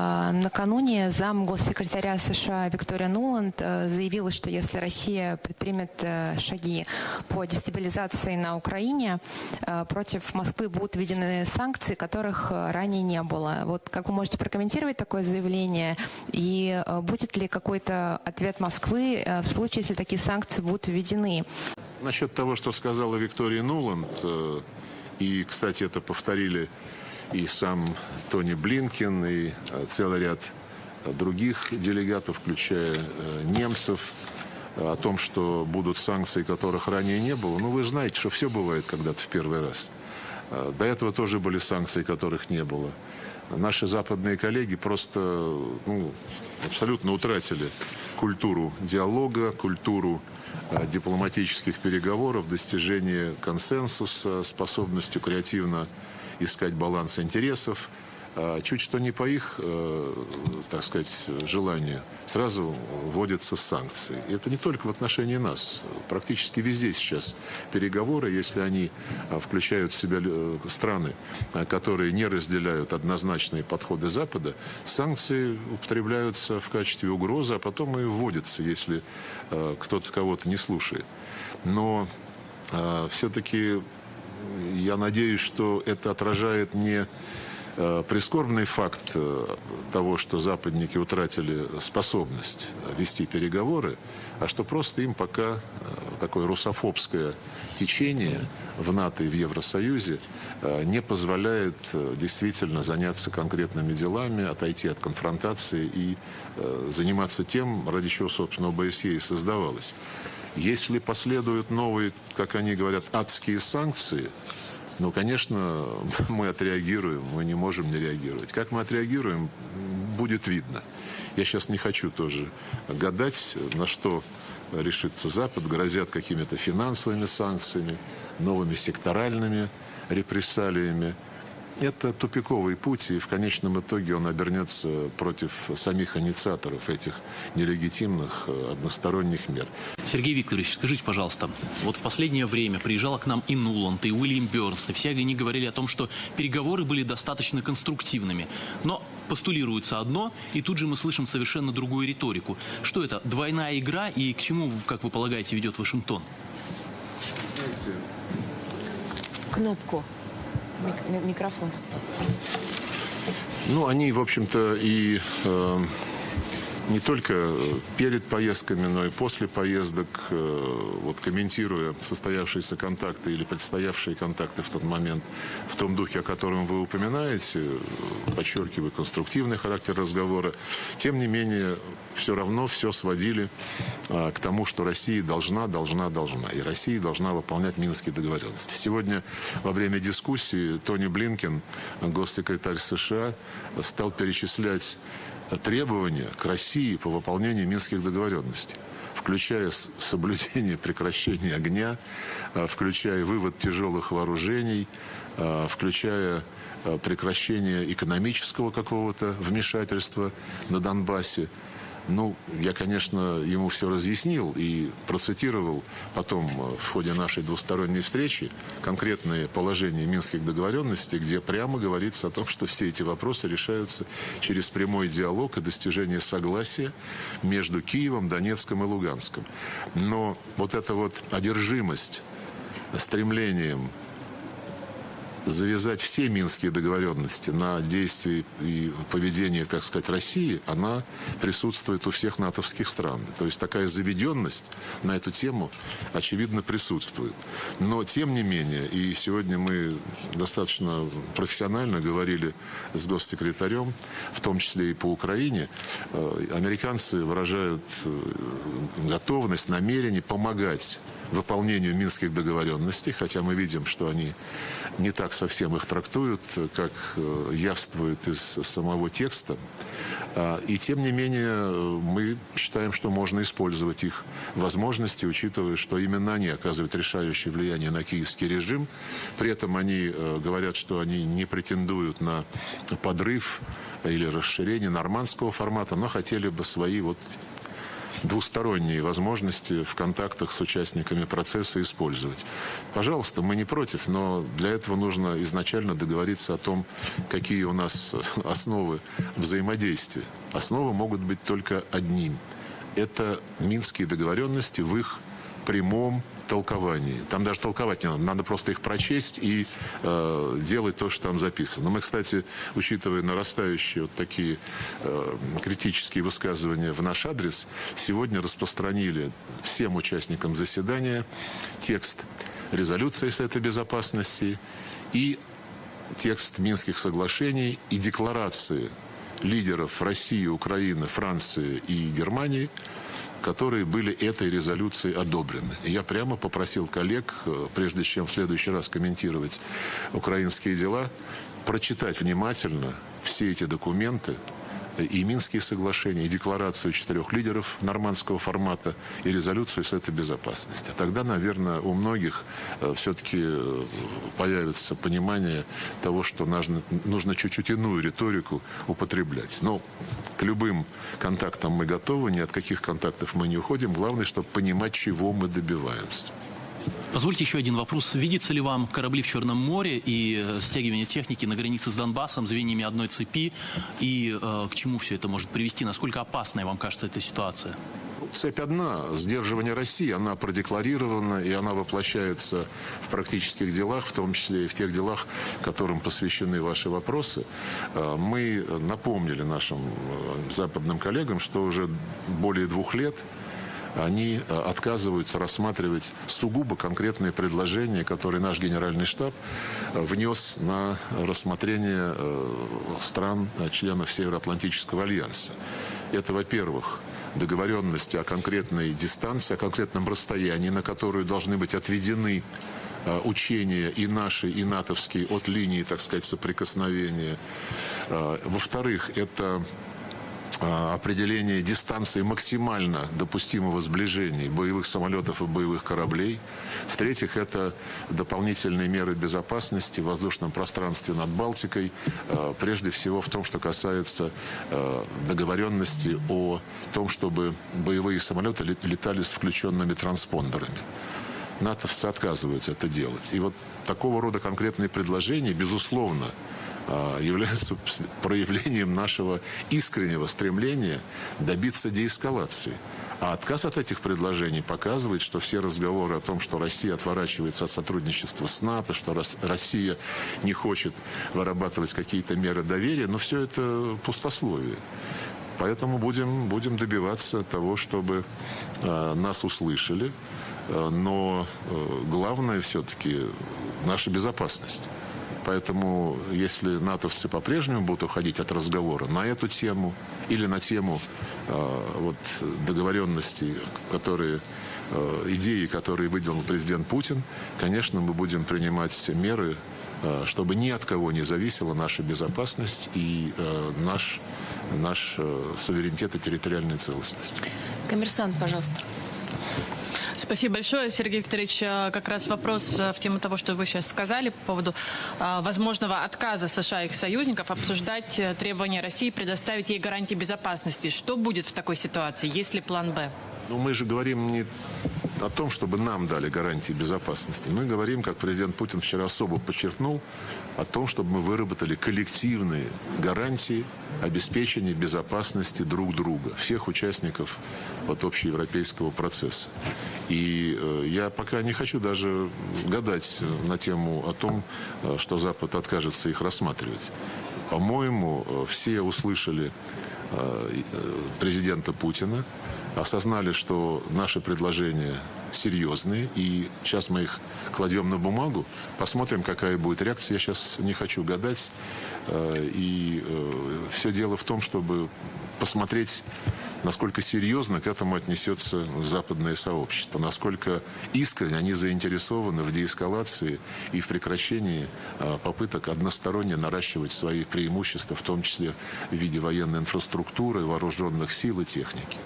А, Накануне зам госсекретаря США Виктория Нуланд э, заявила, что если Россия предпримет э, шаги по дестабилизации на Украине, э, против Москвы будут введены санкции, которых ранее не было. Вот как вы можете прокомментировать такое заявление? И будет ли какой-то ответ Москвы в случае, если такие санкции будут введены? Насчет того, что сказала Виктория Нуланд, и, кстати, это повторили и сам Тони Блинкин, и э, целый ряд других делегатов, включая э, немцев, о том, что будут санкции, которых ранее не было. Ну, вы знаете, что все бывает когда-то в первый раз. Э, До этого тоже были санкции, которых не было. Наши западные коллеги просто ну, абсолютно утратили культуру диалога, культуру э, дипломатических переговоров, достижения консенсуса, способностью креативно искать баланс интересов. А Чуть что не по их, э, так сказать, желанию, сразу вводятся санкции. И это не только в отношении нас. Практически везде сейчас переговоры, если они а, включают в себя э, страны, а, которые не разделяют однозначные подходы Запада, санкции употребляются в качестве угрозы, а потом и вводятся, если э, кто-то кого-то не слушает. Но все-таки я надеюсь, что это отражает не прискорбный факт э, того, что западники утратили способность вести переговоры, а что просто им пока э, такое русофобское течение в НАТО и в Евросоюзе не позволяет действительно заняться конкретными делами, отойти от конфронтации и заниматься тем, ради чего, собственно, ОБСЕ и создавалось. Если последуют новые, как они говорят, адские санкции, ну, конечно, мы отреагируем, мы не можем не реагировать. Как мы отреагируем, будет видно. Я сейчас не хочу тоже гадать, на что решится Запад. Грозят какими-то финансовыми санкциями, новыми секторальными репрессалиями. Это тупиковый путь, и в конечном итоге он обернется против самих инициаторов этих нелегитимных э, односторонних мер. Сергей Викторович, скажите, пожалуйста, вот в последнее время приезжала к нам и Нуланд, и Уильям Бёрнс, и все они говорили о том, что переговоры были достаточно конструктивными. Но постулируется одно, и тут же мы слышим совершенно другую риторику. Что это, двойная игра, и к чему, как вы полагаете, ведет Вашингтон? Кнопку. Мик- микрофон. Ну, они, в общем-то, и э, не только перед поездками, но и после поездок, э, вот комментируя состоявшиеся контакты или предстоявшие контакты в тот момент, в том духе, о котором вы упоминаете, э, подчеркивая конструктивный характер разговора, тем не менее, все равно все сводили э, к тому, что Россия должна, должна, должна. И Россия должна выполнять Минские договоренности. Сегодня во время дискуссии Тони Блинкен, госсекретарь США, стал перечислять требования к России по выполнению Минских договоренностей включая соблюдение прекращения огня, э, включая вывод тяжелых вооружений, э, включая э, прекращение экономического какого-то вмешательства на Донбассе. Ну, я, конечно, ему все разъяснил и процитировал потом э, в ходе нашей двусторонней встречи конкретные положения Минских договоренностей, где прямо говорится о том, что все эти вопросы решаются через прямой диалог и достижение согласия между Киевом, Донецком и Луганском. Но вот эта вот одержимость стремлением завязать все минские договоренности на действия и поведение, так сказать, России, она присутствует у всех натовских стран. То есть такая заведенность на эту тему, очевидно, присутствует. Но, тем не менее, и сегодня мы достаточно профессионально говорили с госсекретарем, в том числе и по Украине, э, американцы выражают э, готовность, намерение помогать выполнению минских договоренностей, хотя мы видим, что они не так совсем их трактуют, как э, явствует из самого текста. А, И тем не менее э, мы считаем, что можно использовать их возможности, учитывая, что именно они оказывают решающее влияние на киевский режим. При этом они э, говорят, что они не претендуют на подрыв или расширение нормандского формата, но хотели бы свои вот двусторонние возможности в контактах с участниками процесса использовать. Пожалуйста, мы не против, но для этого нужно изначально договориться о том, какие у нас основы взаимодействия. Основы могут быть только одним. Это минские договоренности в их прямом толковании. Там даже толковать не надо, надо просто их прочесть и э, делать то, что там записано. Но мы, кстати, учитывая нарастающие вот такие э, критические высказывания в наш адрес, сегодня распространили всем участникам заседания текст резолюции Совета Безопасности и текст Минских соглашений и декларации лидеров России, Украины, Франции и Германии – которые были этой резолюцией одобрены. И я прямо попросил коллег, э, прежде чем в следующий раз комментировать украинские дела, прочитать внимательно все эти документы, и Минские соглашения, и декларацию четырех лидеров нормандского формата, и резолюцию Совета Безопасности. Тогда, наверное, у многих э, все-таки э, появится понимание того, что нужно чуть-чуть иную риторику употреблять. Но к любым контактам мы готовы, ни от каких контактов мы не уходим. Главное, чтобы понимать, чего мы добиваемся. Позвольте еще один вопрос. Видится ли вам корабли в Черном море и э, стягивание техники на границе с Донбассом, звеньями одной цепи? И э, к чему все это может привести? Насколько опасной вам кажется эта ситуация? Цепь одна. Сдерживание России, она продекларирована, и она воплощается в практических делах, в том числе и в тех делах, которым посвящены ваши вопросы. Э, мы напомнили нашим э, западным коллегам, что уже более двух лет они э, отказываются рассматривать сугубо конкретные предложения, которые наш генеральный штаб э, внес на рассмотрение э, стран, членов Североатлантического альянса. Это, во-первых, договоренности о конкретной дистанции, о конкретном расстоянии, на которую должны быть отведены учения и наши, и натовские от линии, так сказать, соприкосновения. Во-вторых, это определение дистанции максимально допустимого сближения боевых самолетов и боевых кораблей. В-третьих, это дополнительные меры безопасности в воздушном пространстве над Балтикой, а, прежде всего в том, что касается а, договоренности о том, чтобы боевые самолеты летали с включенными транспондерами. НАТОвцы отказываются это делать. И вот такого рода конкретные предложения, безусловно, являются проявлением нашего искреннего стремления добиться деэскалации. А отказ от этих предложений показывает, что все разговоры о том, что Россия отворачивается от сотрудничества с НАТО, что Россия не хочет вырабатывать какие-то меры доверия, но все это пустословие. Поэтому будем, будем добиваться того, чтобы э, нас услышали. Э, но э, главное все-таки наша безопасность. Поэтому, если натовцы по-прежнему будут уходить от разговора на эту тему или на тему э, вот, договоренностей, которые э, идеи, которые выделил президент Путин, конечно, мы будем принимать меры, э, чтобы ни от кого не зависела наша безопасность и э, наш, наш э, суверенитет и территориальная целостность. Коммерсант, пожалуйста. Спасибо большое, Сергей Викторович. Э, как раз вопрос э, в тему того, что вы сейчас сказали по поводу э, возможного отказа США и их союзников обсуждать требования России предоставить ей гарантии безопасности. Что будет в такой ситуации? Есть ли план «Б»? Ну, мы же говорим не о том, чтобы нам дали гарантии безопасности. Мы говорим, как президент Путин вчера особо подчеркнул, о том, чтобы мы выработали коллективные гарантии обеспечения безопасности друг друга, всех участников вот, общеевропейского процесса. И э, я пока не хочу даже гадать на тему о том, э, что Запад откажется их рассматривать. По-моему, э, все услышали э, э президента Путина, осознали, что наши предложения серьезные, и сейчас мы их кладем на бумагу, посмотрим, какая будет реакция. Я сейчас не хочу гадать, э, и э, все дело в том, чтобы посмотреть, насколько серьезно к этому отнесется западное сообщество, насколько искренне они заинтересованы в деэскалации и в прекращении э, попыток односторонне наращивать свои преимущества, в том числе в виде военной инфраструктуры, вооруженных сил и техники.